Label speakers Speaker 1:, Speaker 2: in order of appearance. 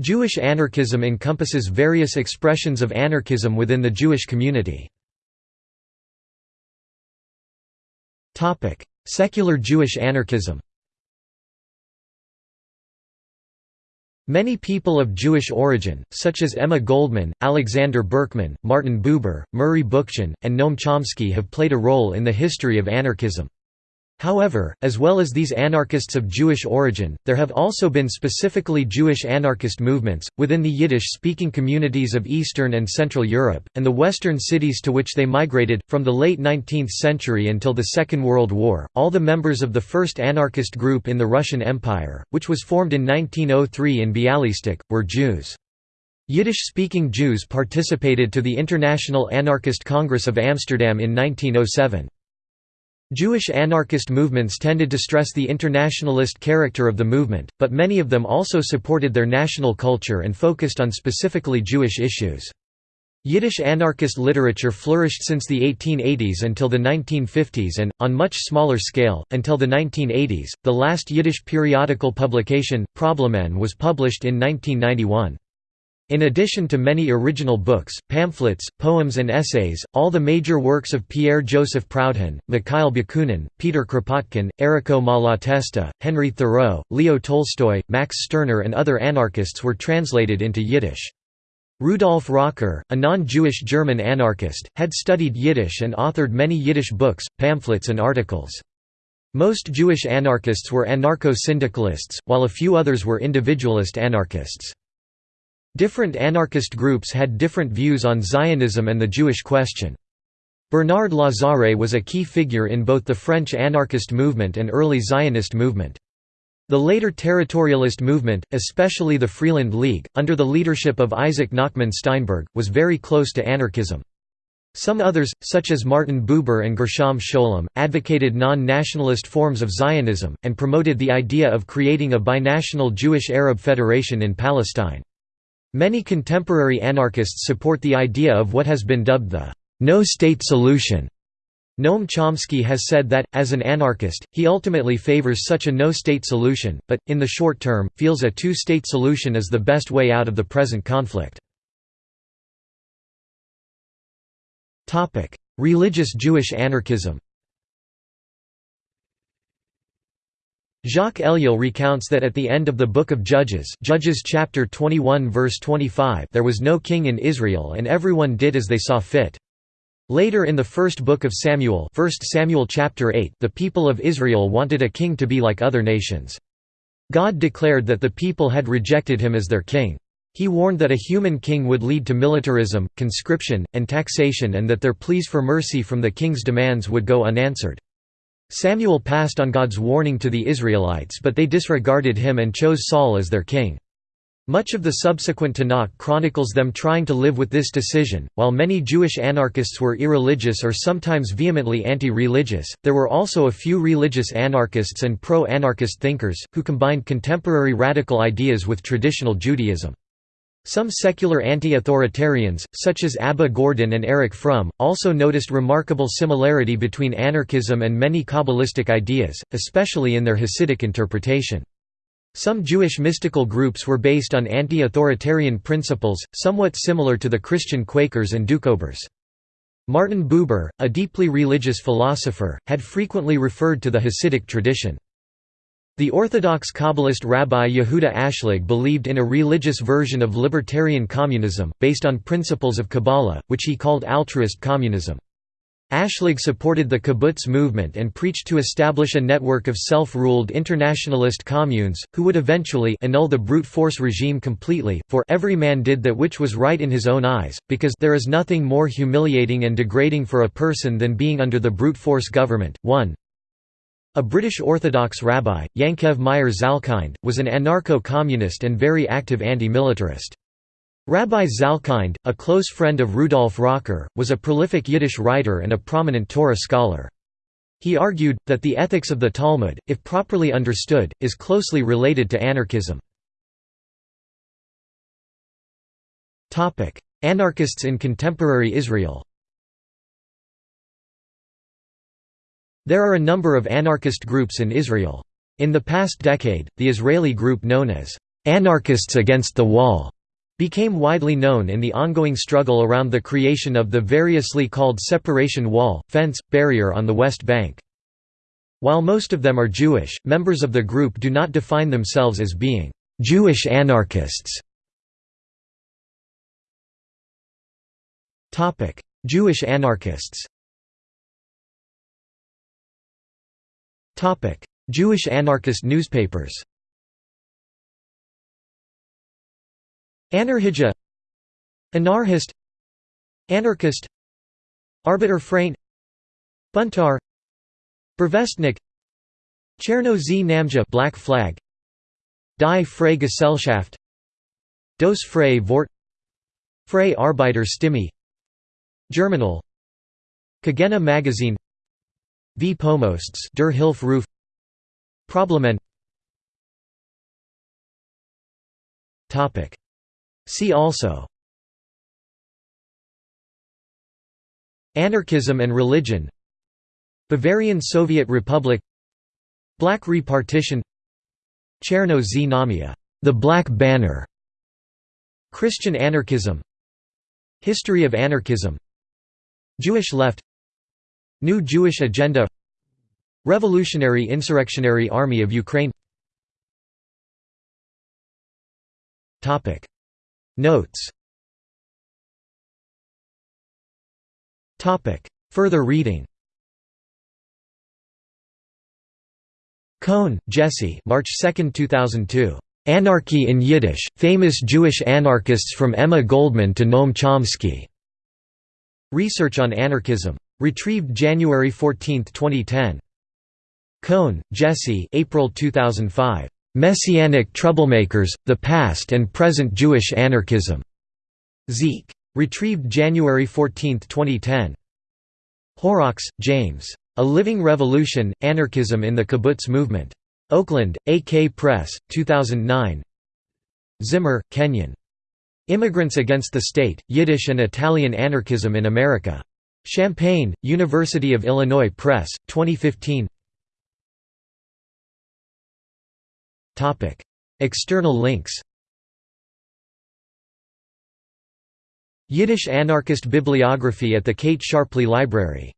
Speaker 1: Jewish anarchism encompasses various expressions of anarchism within the Jewish community. Secular Jewish anarchism Many people of Jewish origin, such as Emma Goldman, Alexander Berkman, Martin Buber, Murray Bookchin, and Noam Chomsky have played a role in the history of anarchism. However, as well as these anarchists of Jewish origin, there have also been specifically Jewish anarchist movements, within the Yiddish-speaking communities of Eastern and Central Europe, and the Western cities to which they migrated. From the late 19th century until the Second World War, all the members of the first anarchist group in the Russian Empire, which was formed in 1903 in Bialystok, were Jews. Yiddish-speaking Jews participated to the International Anarchist Congress of Amsterdam in 1907. Jewish anarchist movements tended to stress the internationalist character of the movement, but many of them also supported their national culture and focused on specifically Jewish issues. Yiddish anarchist literature flourished since the 1880s until the 1950s and, on much smaller scale, until the 1980s. The last Yiddish periodical publication, Problemen, was published in 1991. In addition to many original books, pamphlets, poems and essays, all the major works of Pierre-Joseph Proudhon, Mikhail Bakunin, Peter Kropotkin, Errico Malatesta, Henry Thoreau, Leo Tolstoy, Max Stirner and other anarchists were translated into Yiddish. Rudolf Rocker, a non-Jewish German anarchist, had studied Yiddish and authored many Yiddish books, pamphlets and articles. Most Jewish anarchists were anarcho-syndicalists, while a few others were individualist anarchists. Different anarchist groups had different views on Zionism and the Jewish question. Bernard Lazare was a key figure in both the French anarchist movement and early Zionist movement. The later territorialist movement, especially the Freeland League, under the leadership of Isaac Nachman Steinberg, was very close to anarchism. Some others, such as Martin Buber and Gershom Scholem, advocated non-nationalist forms of Zionism, and promoted the idea of creating a binational Jewish-Arab federation in Palestine. Many contemporary anarchists support the idea of what has been dubbed the no-state solution. Noam Chomsky has said that, as an anarchist, he ultimately favors such a no-state solution, but, in the short term, feels a two-state solution is the best way out of the present conflict. Religious Jewish anarchism Jacques Ellul recounts that at the end of the Book of Judges Judges chapter 21 verse 25 there was no king in Israel and everyone did as they saw fit. Later in the first book of Samuel 1 Samuel chapter 8 the people of Israel wanted a king to be like other nations. God declared that the people had rejected him as their king. He warned that a human king would lead to militarism, conscription, and taxation and that their pleas for mercy from the king's demands would go unanswered. Samuel passed on God's warning to the Israelites but they disregarded him and chose Saul as their king. Much of the subsequent Tanakh chronicles them trying to live with this decision. While many Jewish anarchists were irreligious or sometimes vehemently anti religious, there were also a few religious anarchists and pro anarchist thinkers, who combined contemporary radical ideas with traditional Judaism. Some secular anti-authoritarians, such as Abba Gordin and Erich Fromm, also noticed remarkable similarity between anarchism and many Kabbalistic ideas, especially in their Hasidic interpretation. Some Jewish mystical groups were based on anti-authoritarian principles, somewhat similar to the Christian Quakers and Doukhobors. Martin Buber, a deeply religious philosopher, had frequently referred to the Hasidic tradition. The Orthodox Kabbalist Rabbi Yehuda Ashlag believed in a religious version of libertarian communism, based on principles of Kabbalah, which he called altruist communism. Ashlag supported the kibbutz movement and preached to establish a network of self-ruled internationalist communes, who would eventually annul the brute force regime completely, for every man did that which was right in his own eyes, because there is nothing more humiliating and degrading for a person than being under the brute force government. 1. A British Orthodox rabbi, Yankev Meyer Zalkind, was an anarcho-communist and very active anti-militarist. Rabbi Zalkind, a close friend of Rudolf Rocker, was a prolific Yiddish writer and a prominent Torah scholar. He argued, that the ethics of the Talmud, if properly understood, is closely related to anarchism. Anarchists in contemporary Israel There are a number of anarchist groups in Israel. In the past decade, the Israeli group known as "'Anarchists Against the Wall' became widely known in the ongoing struggle around the creation of the variously called separation wall, fence, barrier on the West Bank. While most of them are Jewish, members of the group do not define themselves as being Jewish anarchists. Jewish anarchists Jewish anarchist newspapers. Anarhija. Anarchist Anarchist. Arbiter Frein. Buntar. Burevestnik Cherno z Namja Black Flag. Die Freie Gesellschaft. Dos Freie Wort. Freie Arbeiter Stimme Germinal. Kagena Magazine V Pomosts Der Hilferuf Problemen Topic. See also. Anarchism and religion. Bavarian Soviet Republic. Black Repartition. Cherno Znamia, the Black Banner. Christian anarchism. History of anarchism. Jewish left New Jewish Agenda Revolutionary Insurrectionary Army of Ukraine Notes Further reading Cohn, Jesse March 2, 2002. Anarchy in Yiddish, Famous Jewish Anarchists from Emma Goldman to Noam Chomsky. Research on Anarchism. Retrieved January 14, 2010. Cohn, Jesse April 2005. Messianic Troublemakers, The Past and Present Jewish Anarchism. Zeek. Retrieved January 14, 2010. Horrox, James. A Living Revolution, Anarchism in the Kibbutz Movement. Oakland, AK Press, 2009 Zimmer, Kenyon. Immigrants Against the State, Yiddish and Italian Anarchism in America. Champaign, University of Illinois Press, 2015 External links. Yiddish anarchist bibliography at the Kate Sharpley Library